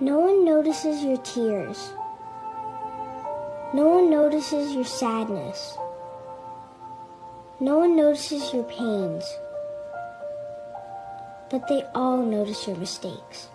No one notices your tears. No one notices your sadness. No one notices your pains. But they all notice your mistakes.